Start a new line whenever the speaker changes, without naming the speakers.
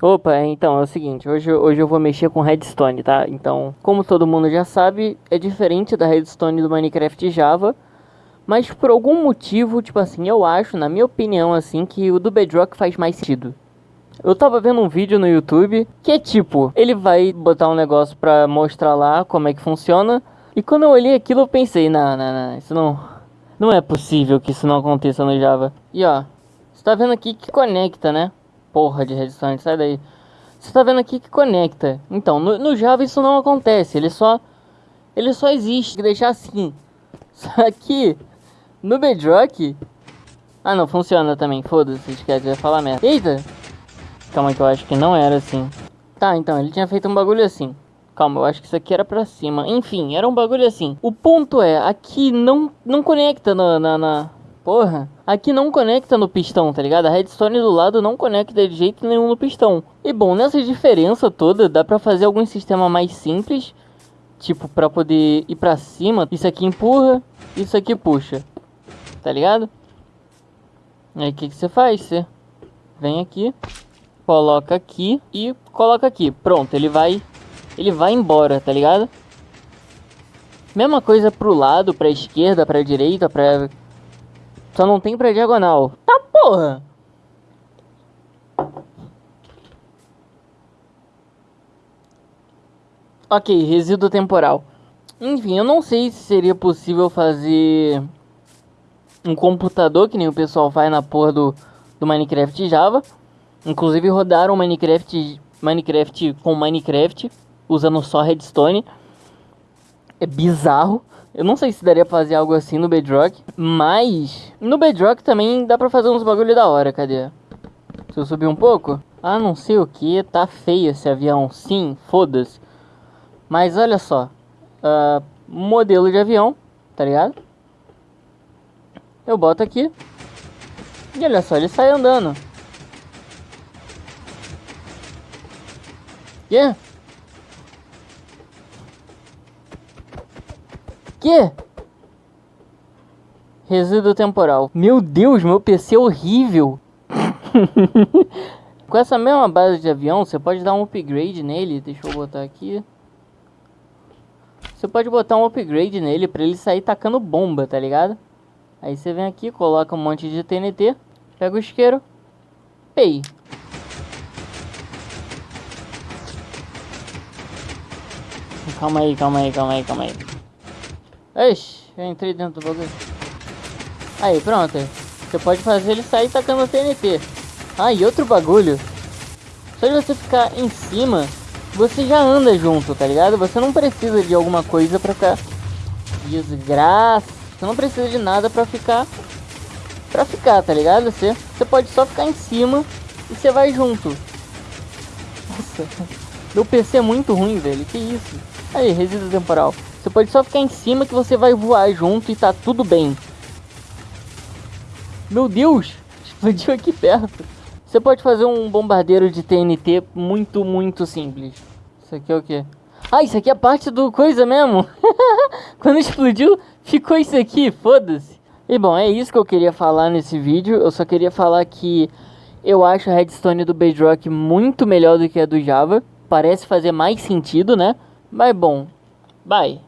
Opa, então é o seguinte, hoje, hoje eu vou mexer com redstone, tá? Então, como todo mundo já sabe, é diferente da redstone do Minecraft Java, mas por algum motivo, tipo assim, eu acho, na minha opinião, assim, que o do Bedrock faz mais sentido. Eu tava vendo um vídeo no YouTube que é tipo, ele vai botar um negócio pra mostrar lá como é que funciona, e quando eu olhei aquilo eu pensei, não, não, não, isso não, não é possível que isso não aconteça no Java. E ó, você tá vendo aqui que conecta, né? Porra de redstone, sai daí. Você tá vendo aqui que conecta. Então, no, no, Java isso não acontece, ele só ele só existe, deixar assim. Só que no Bedrock Ah, não, funciona também. Foda-se, esquece, vai falar merda. Eita. Calma que eu acho que não era assim. Tá, então, ele tinha feito um bagulho assim. Calma, eu acho que isso aqui era pra cima. Enfim, era um bagulho assim. O ponto é, aqui não, não conecta na, na, na, Porra, aqui não conecta no pistão, tá ligado? A redstone do lado não conecta de jeito nenhum no pistão. E bom, nessa diferença toda, dá pra fazer algum sistema mais simples. Tipo, pra poder ir pra cima. Isso aqui empurra, isso aqui puxa. Tá ligado? Aí o que, que você faz? Você vem aqui, coloca aqui e coloca aqui. Pronto, ele vai, ele vai embora, tá ligado? Mesma coisa pro lado, pra esquerda, pra direita, pra só não tem pra diagonal. Tá porra! Ok, resíduo temporal. Enfim, eu não sei se seria possível fazer um computador, que nem o pessoal faz na porra do, do Minecraft Java. Inclusive rodaram Minecraft, Minecraft com Minecraft, usando só redstone. É bizarro. Eu não sei se daria pra fazer algo assim no Bedrock, mas no Bedrock também dá pra fazer uns bagulho da hora, cadê? Se eu subir um pouco? Ah, não sei o que, tá feio esse avião, sim, foda-se. Mas olha só, uh, modelo de avião, tá ligado? Eu boto aqui, e olha só, ele sai andando. Yeah. Que? Resíduo temporal. Meu Deus, meu PC é horrível. Com essa mesma base de avião, você pode dar um upgrade nele. Deixa eu botar aqui. Você pode botar um upgrade nele pra ele sair tacando bomba, tá ligado? Aí você vem aqui, coloca um monte de TNT. Pega o isqueiro. Pei. Calma aí, calma aí, calma aí, calma aí. Ixi, eu entrei dentro do bagulho. Aí, pronto. Você pode fazer ele sair tacando TNT. Ah, e outro bagulho. Só de você ficar em cima, você já anda junto, tá ligado? Você não precisa de alguma coisa pra ficar... Desgraça. Você não precisa de nada pra ficar... Pra ficar, tá ligado? Você, você pode só ficar em cima e você vai junto. Nossa. Meu PC é muito ruim, velho. Que isso? Aí, resíduo temporal. Você pode só ficar em cima que você vai voar junto e tá tudo bem. Meu Deus! Explodiu aqui perto. Você pode fazer um bombardeiro de TNT muito, muito simples. Isso aqui é o quê? Ah, isso aqui é parte do coisa mesmo. Quando explodiu, ficou isso aqui, foda-se. E bom, é isso que eu queria falar nesse vídeo. Eu só queria falar que eu acho a redstone do Bedrock muito melhor do que a do Java. Parece fazer mais sentido, né? Mas bom, bye.